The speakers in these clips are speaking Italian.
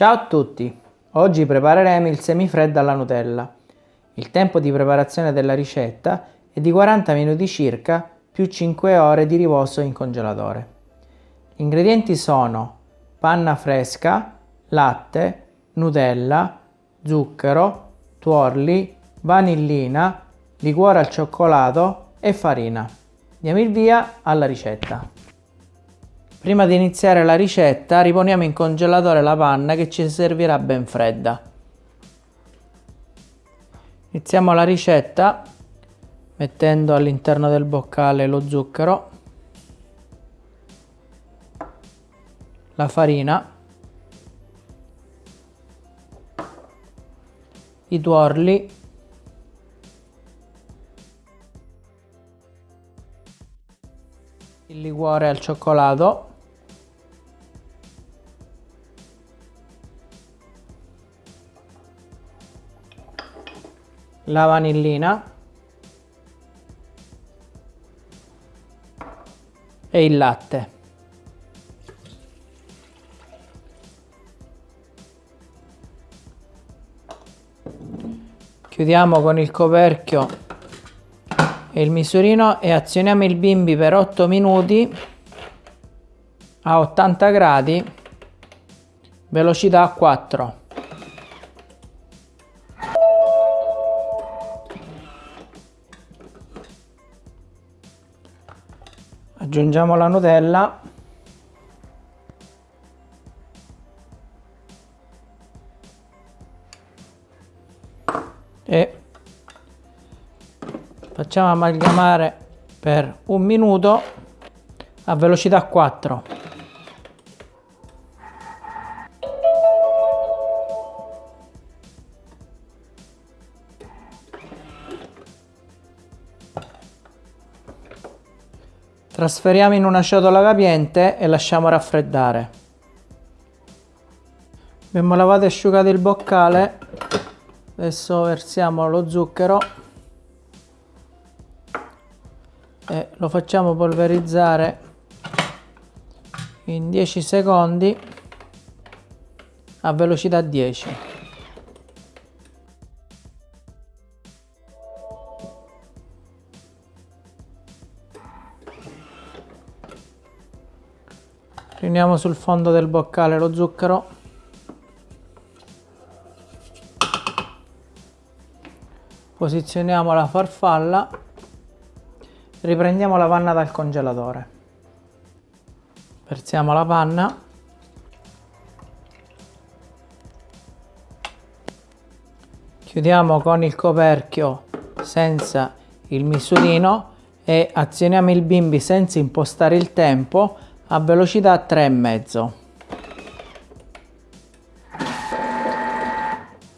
Ciao a tutti! Oggi prepareremo il semifreddo alla Nutella. Il tempo di preparazione della ricetta è di 40 minuti circa più 5 ore di riposo in congelatore. Gli ingredienti sono panna fresca, latte, Nutella, zucchero, tuorli, vanillina, liquore al cioccolato e farina. Andiamo il via alla ricetta. Prima di iniziare la ricetta riponiamo in congelatore la panna che ci servirà ben fredda. Iniziamo la ricetta mettendo all'interno del boccale lo zucchero, la farina, i tuorli il liquore al cioccolato la vanillina. E il latte. Chiudiamo con il coperchio e il misurino e azioniamo il bimbi per 8 minuti a 80 gradi velocità 4 aggiungiamo la Nutella. E facciamo amalgamare per un minuto a velocità 4 trasferiamo in una ciotola capiente e lasciamo raffreddare. Abbiamo lavato e asciugato il boccale. Adesso versiamo lo zucchero. E lo facciamo polverizzare in 10 secondi a velocità 10 riuniamo sul fondo del boccale lo zucchero posizioniamo la farfalla Riprendiamo la panna dal congelatore. Versiamo la panna. Chiudiamo con il coperchio senza il misurino e azioniamo il bimbi senza impostare il tempo a velocità 3,5.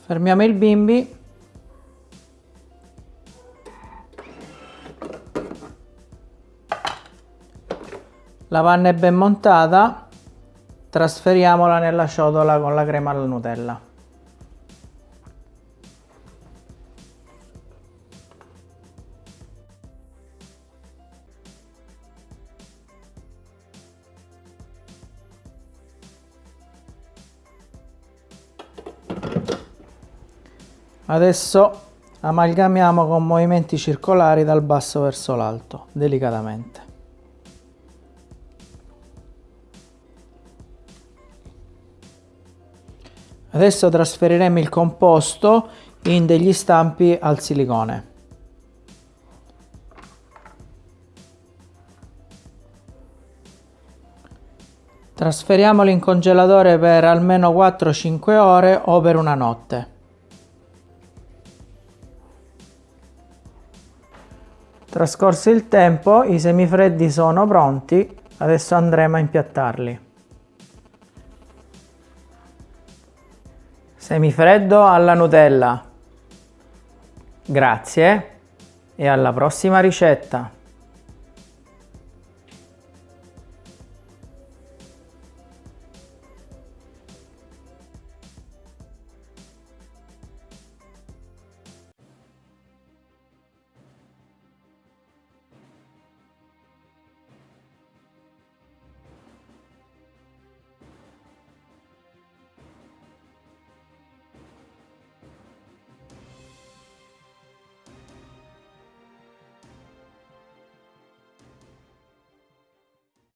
Fermiamo il bimbi La panna è ben montata, trasferiamola nella ciotola con la crema alla Nutella. Adesso amalgamiamo con movimenti circolari dal basso verso l'alto, delicatamente. Adesso trasferiremo il composto in degli stampi al silicone. Trasferiamolo in congelatore per almeno 4-5 ore o per una notte. Trascorso il tempo, i semifreddi sono pronti, adesso andremo a impiattarli. Semifreddo alla Nutella. Grazie e alla prossima ricetta.